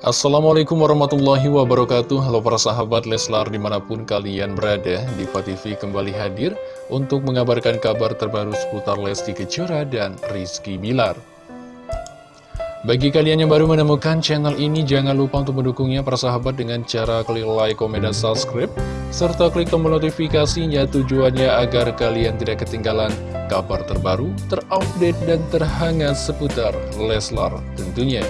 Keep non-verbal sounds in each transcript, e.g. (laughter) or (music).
Assalamualaikum warahmatullahi wabarakatuh. Halo para sahabat Leslar di mana pun kalian berada Diva TV kembali hadir untuk mengabarkan kabar terbaru seputar Lesti Kejora dan Rizky Bilar. Bagi kalian yang baru menemukan channel ini jangan lupa untuk mendukungnya para sahabat dengan cara klik like, komen, dan subscribe serta klik tombol notifikasinya tujuannya agar kalian tidak ketinggalan kabar terbaru, terupdate, dan terhangat seputar Leslar tentunya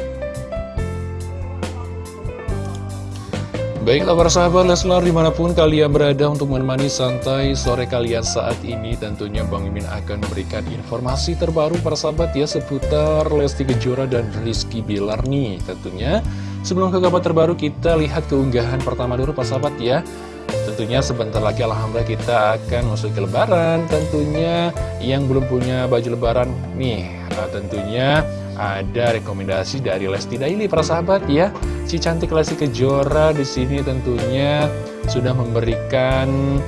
Baiklah para sahabat Leslar di mana pun kalian berada untuk menemani santai sore kalian saat ini Tentunya Bang Mimin akan memberikan informasi terbaru para sahabat ya seputar Lesti Kejora dan Rizky Bilar nih Tentunya. Sebelum ke kabar terbaru kita lihat keunggahan pertama dulu para sahabat ya. Tentunya sebentar lagi Alhamdulillah kita akan masuk ke lebaran. Tentunya yang belum punya baju lebaran nih nah, Tentunya ada rekomendasi dari Lesti Daily para sahabat ya. Si cantik Lesti Kejora di sini tentunya sudah memberikan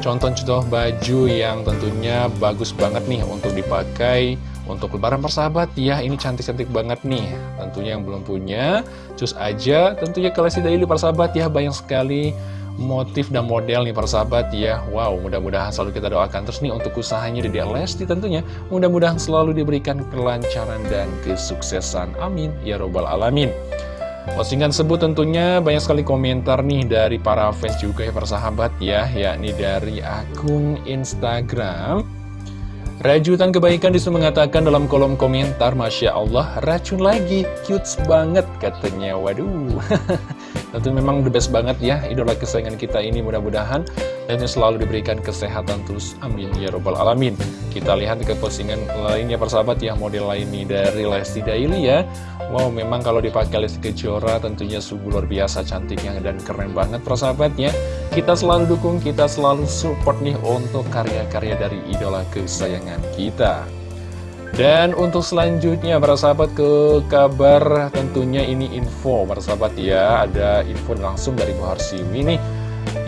contoh-contoh baju yang tentunya bagus banget nih untuk dipakai untuk lebaran persahabat ya. Ini cantik-cantik banget nih tentunya yang belum punya. Cus aja tentunya ke Lesti Daily persahabat ya. Banyak sekali motif dan model nih para sahabat ya Wow mudah-mudahan selalu kita doakan. Terus nih untuk usahanya di Lesti tentunya Mudah-mudahan selalu diberikan kelancaran dan kesuksesan. Amin. Ya Robbal Alamin. Postingan sebut tentunya banyak sekali komentar nih dari para fans juga ya para sahabat ya. Yakni dari akun Instagram. Rajutan kebaikan disuruh mengatakan dalam kolom komentar Masya Allah racun lagi. Cute banget katanya. Waduh (laughs) Tentu memang the best banget ya idola kesayangan kita ini mudah-mudahan dan selalu diberikan kesehatan terus amin ya robbal alamin. Kita lihat ke postingan lainnya persahabat ya model lain ini dari Lesti Daily ya. Wow memang kalau dipakai Lesti Kejora tentunya sungguh luar biasa cantiknya dan keren banget persahabat ya. Kita selalu dukung, kita selalu support nih untuk karya-karya dari idola kesayangan kita. Dan untuk selanjutnya para sahabat ke kabar tentunya ini info. Para sahabat ya Ada info langsung dari Bu Harsiwi nih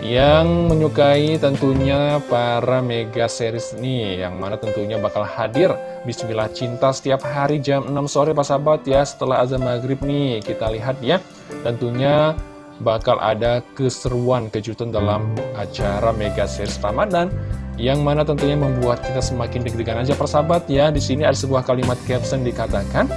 Yang menyukai tentunya para mega series nih Yang mana tentunya bakal hadir. Bismillah Cinta setiap hari jam 6 sore para sahabat ya Setelah azan maghrib nih. Kita lihat ya Tentunya bakal ada keseruan kejutan dalam acara mega series Ramadan yang mana tentunya membuat kita semakin deg-degan aja persahabat ya. Di sini ada sebuah kalimat caption dikatakan,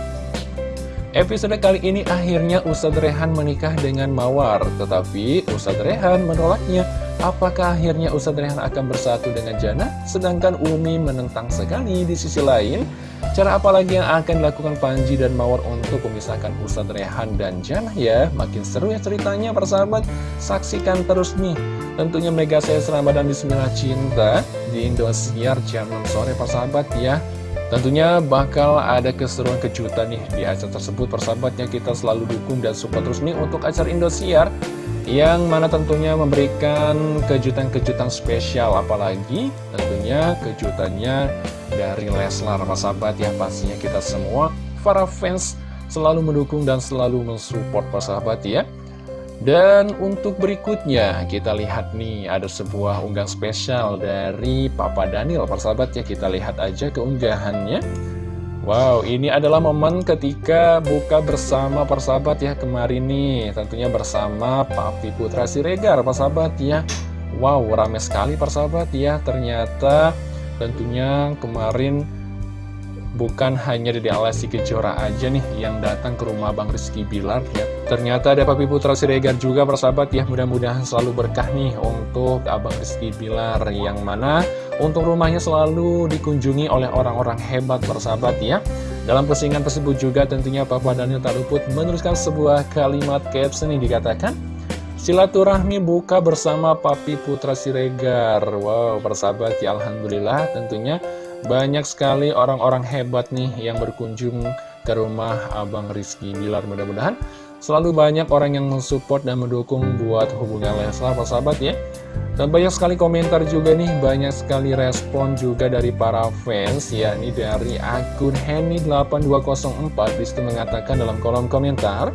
Episode kali ini akhirnya Ustadz Rehan menikah dengan Mawar, tetapi Ustadz Rehan menolaknya. Apakah akhirnya Ustadz Rehan akan bersatu dengan Jana? Sedangkan Umi menentang sekali di sisi lain. Cara apa lagi yang akan dilakukan Panji dan Mawar untuk memisahkan Ustadz Rehan dan Jana ya? Makin seru ya ceritanya persahabat. Saksikan terus nih Tentunya Mega Sales Ramadan Bismillah Cinta di Indosiar jam 6 sore persahabat ya. Tentunya bakal ada keseruan kejutan nih di acara tersebut persahabatnya kita selalu dukung dan support terus nih untuk acara Indosiar yang mana tentunya memberikan kejutan-kejutan spesial apalagi tentunya kejutannya dari Leslar persahabat ya pastinya kita semua para fans selalu mendukung dan selalu mensupport persahabat ya. Dan untuk berikutnya kita lihat nih ada sebuah unggahan spesial dari Papa Daniel persahabat ya. Kita lihat aja keunggahannya Wow ini adalah momen ketika buka bersama persahabat ya kemarin nih tentunya bersama Papi Putra Siregar persahabat ya Wow rame sekali persahabat ya ternyata tentunya kemarin bukan hanya di Lesti Kejora aja nih yang datang ke rumah Bang Rizky Bilar ya. Ternyata ada Papi Putra Siregar juga persahabat ya, mudah-mudahan selalu berkah nih untuk Abang Rizky Bilar yang mana untuk rumahnya selalu dikunjungi oleh orang-orang hebat persahabat ya. Dalam postingan tersebut juga tentunya Papa Daniel tak luput menuliskan sebuah kalimat caption yang dikatakan Silaturahmi buka bersama Papi Putra Siregar. Wow persahabat ya Alhamdulillah. Tentunya banyak sekali orang-orang hebat nih yang berkunjung ke rumah Abang Rizky Bilar. Mudah-mudahan selalu banyak orang yang mensupport dan mendukung buat hubungan Leslar persahabat ya. Dan banyak sekali komentar juga nih banyak sekali respon juga dari para fans ya. Ini dari akun Henny8204 di situ mengatakan dalam kolom komentar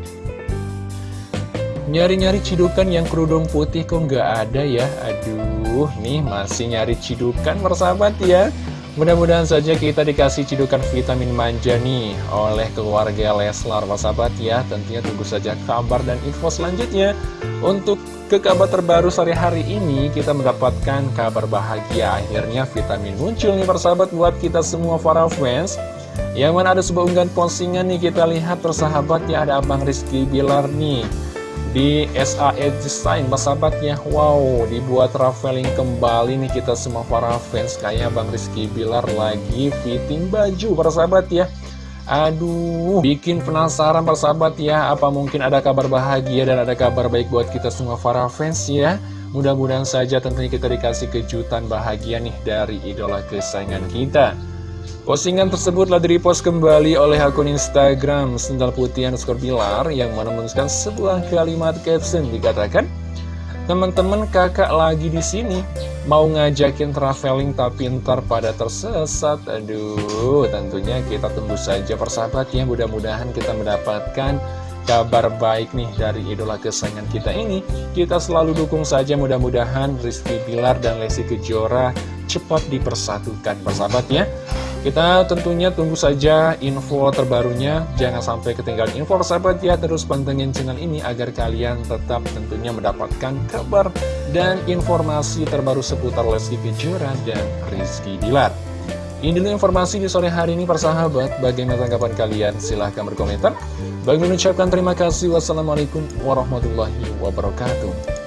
nyari-nyari cidukan yang kerudung putih kok nggak ada ya? Aduh nih masih nyari cidukan persahabat ya Mudah-mudahan saja kita dikasih cidukan vitamin manja nih oleh keluarga Leslar, sahabat ya. Tentunya tunggu saja kabar dan info selanjutnya. Untuk ke kabar terbaru sore hari ini, kita mendapatkan kabar bahagia. Akhirnya vitamin muncul nih persahabat buat kita semua para fans. Yang mana ada sebuah unggahan postingan nih kita lihat persahabat ya ada Abang Rizky Bilar nih di SAE Design persahabatnya Wow dibuat traveling kembali nih kita semua para fans. Kayak Bang Rizky Bilar lagi fitting baju persahabat ya. Aduh bikin penasaran persahabat ya. Apa mungkin ada kabar bahagia dan ada kabar baik buat kita semua para fans ya? Mudah-mudahan saja tentunya kita dikasih kejutan bahagia nih dari idola kesayangan kita Postingan tersebut telah direpost kembali oleh akun Instagram Sendal Putih underscore Bilar yang menemukan sebuah kalimat caption. Dikatakan Teman-teman kakak lagi di sini. Mau ngajakin traveling tapi ntar pada tersesat. Aduh tentunya kita tunggu saja persahabat ya mudah-mudahan kita mendapatkan kabar baik nih dari idola kesayangan kita ini. Kita selalu dukung saja. Mudah-mudahan Rizky Bilar dan Lesti Kejora cepat dipersatukan persahabat ya kita tentunya tunggu saja info terbarunya, jangan sampai ketinggalan info sahabat ya, terus pantengin channel ini agar kalian tetap tentunya mendapatkan kabar dan informasi terbaru seputar Lesti Kejora dan Rizky Dilar. Ini dulu informasi di sore hari ini persahabat, bagaimana tanggapan kalian? Silahkan berkomentar. Bagi mengucapkan terima kasih, wassalamualaikum warahmatullahi wabarakatuh.